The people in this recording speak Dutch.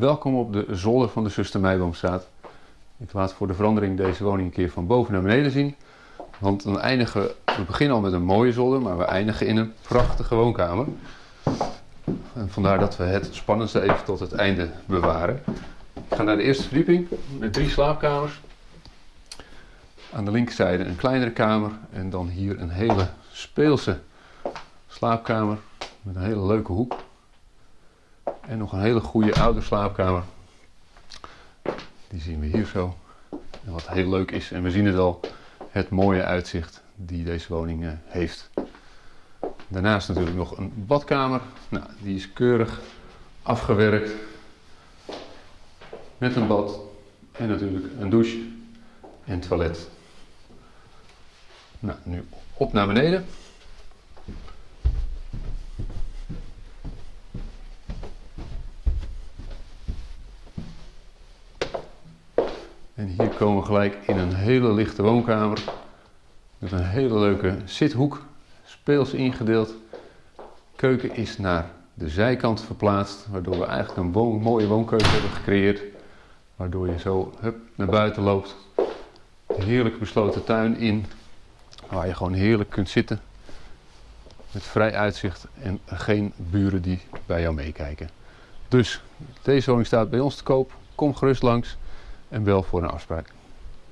Welkom op de zolder van de Zuster Meiboomstraat. Ik laat voor de verandering deze woning een keer van boven naar beneden zien. Want dan eindigen we, we beginnen al met een mooie zolder, maar we eindigen in een prachtige woonkamer. En vandaar dat we het spannendste even tot het einde bewaren. Ik ga naar de eerste verdieping met drie slaapkamers. Aan de linkerzijde een kleinere kamer en dan hier een hele speelse slaapkamer met een hele leuke hoek. En nog een hele goede oude slaapkamer. Die zien we hier zo. En wat heel leuk is, en we zien het al, het mooie uitzicht die deze woning eh, heeft. Daarnaast natuurlijk nog een badkamer. Nou, die is keurig afgewerkt. Met een bad en natuurlijk een douche en toilet. Nou, nu op naar beneden. En hier komen we gelijk in een hele lichte woonkamer. Met een hele leuke zithoek, speels ingedeeld. Keuken is naar de zijkant verplaatst, waardoor we eigenlijk een mooie woonkeuken hebben gecreëerd. Waardoor je zo hup, naar buiten loopt. Een heerlijk besloten tuin in, waar je gewoon heerlijk kunt zitten. Met vrij uitzicht en geen buren die bij jou meekijken. Dus deze woning staat bij ons te koop. Kom gerust langs en bel voor een afspraak.